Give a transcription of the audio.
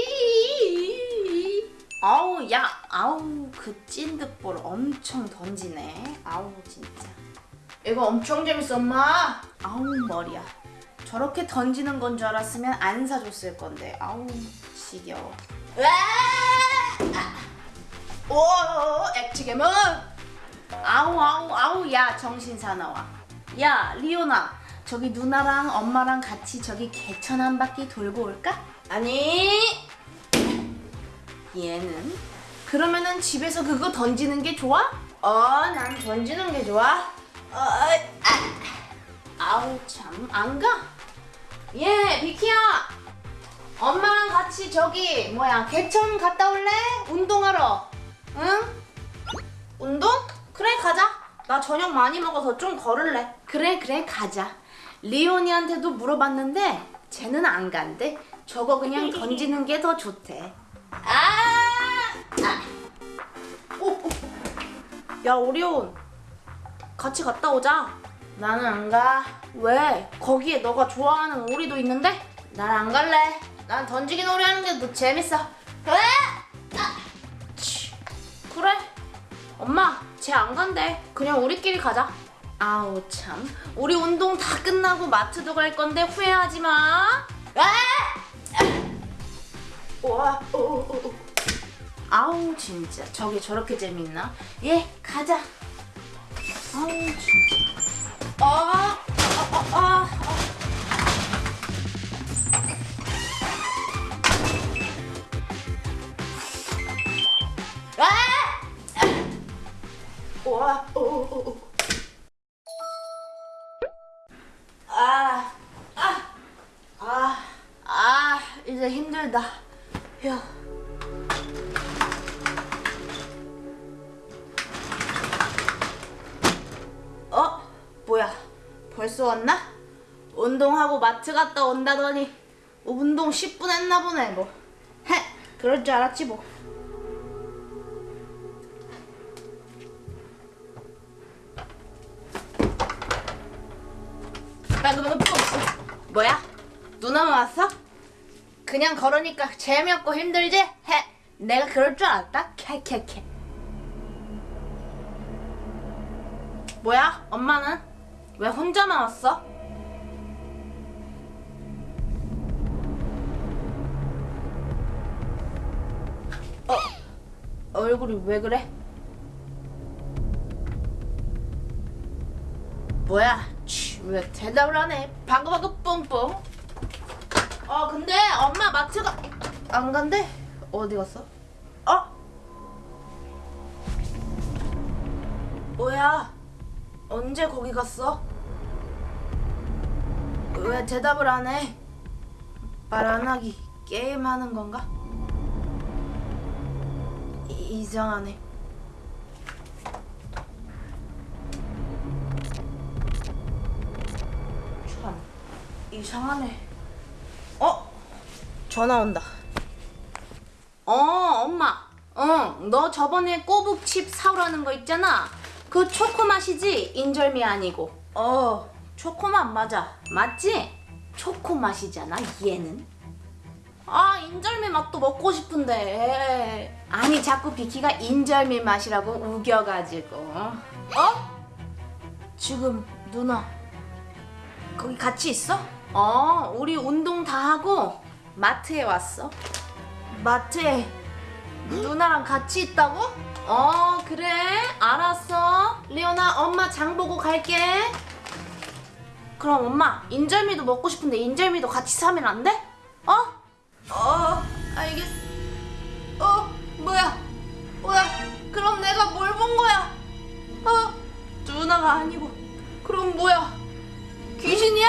이히히히히. 아우 야 아우 그 찐득볼 엄청 던지네. 아우 진짜. 이거 엄청 재밌어 엄마. 아우 머리야. 저렇게 던지는 건 줄 알았으면 안 사줬을 건데. 아우 지겨워. 오 액체괴물. 아우 아우 아우 야 정신 사나워 야 리오나 저기 누나랑 엄마랑 같이 저기 개천 한 바퀴 돌고 올까? 아니. 얘는 그러면은 집에서 그거 던지는 게 좋아? 어 난 던지는 게 좋아. 어, 아. 아우 참 안 가? 예 비키야 엄마랑 같이 저기 뭐야 개천 갔다 올래? 운동하러 응? 운동? 그래 가자 나 저녁 많이 먹어서 좀 걸을래 그래 그래 가자 리온이한테도 물어봤는데 쟤는 안 간대 저거 그냥 던지는 게 더 좋대 아! 아. 오, 오. 야 오리온 같이 갔다 오자 나는 안 가. 왜? 거기에 너가 좋아하는 오리도 있는데? 난 안 갈래. 난 던지기 놀이 하는 게 더 재밌어. 왜? 아! 치. 그래. 엄마, 쟤 안 간대. 그냥 우리끼리 가자. 아우 참. 우리 운동 다 끝나고 마트도 갈 건데 후회하지 마. 아! 우와. 오, 오, 오. 아우 진짜 저게 저렇게 재밌나? 예, 가자. 아우 진짜. 아, 아, 아, 아. 아! 우와. 오, 오, 오. 힘들다. 휴. 어? 뭐야? 벌써 왔나? 운동하고 마트 갔다 온다더니 운동 10분 했나 보네 뭐. 헤, 그럴 줄 알았지 뭐. 뭐야? 누나만 왔어? 그냥 걸으니까 재미없고 힘들지? 헤, 내가 그럴 줄 알았다. 캐캐캐. 뭐야? 엄마는? 왜 혼자만 왔어? 어? 얼굴이 왜 그래? 뭐야? 치, 왜 대답을 안 해? 바그바그 뿡뿡. 어, 근데 엄마 마트가 안 간대? 어디 갔어? 어? 뭐야? 언제 거기 갔어? 왜 대답을 안 해? 말 안 하기 게임하는 건가? 이, 이상하네. 참 이상하네. 어? 전화 온다. 어, 엄마. 응, 너 저번에 꼬북칩 사오라는 거 있잖아. 그 초코 맛이지? 인절미 아니고. 어, 초코맛 맞아. 맞지? 초코 맛이잖아, 얘는. 아, 인절미 맛도 먹고 싶은데. 아니, 자꾸 비키가 인절미 맛이라고 우겨가지고. 어? 지금 누나 거기 같이 있어? 어, 우리 운동 다 하고 마트에 왔어. 마트에 누나랑 같이 있다고? 어, 그래. 알았어. 리오나, 엄마 장 보고 갈게. 그럼 엄마, 인절미도 먹고 싶은데 인절미도 같이 사면 안 돼? 어? 어, 알겠어. 어, 뭐야? 뭐야? 그럼 내가 뭘 본 거야? 어, 누나가 아니고. 그럼 뭐야? 귀신이야?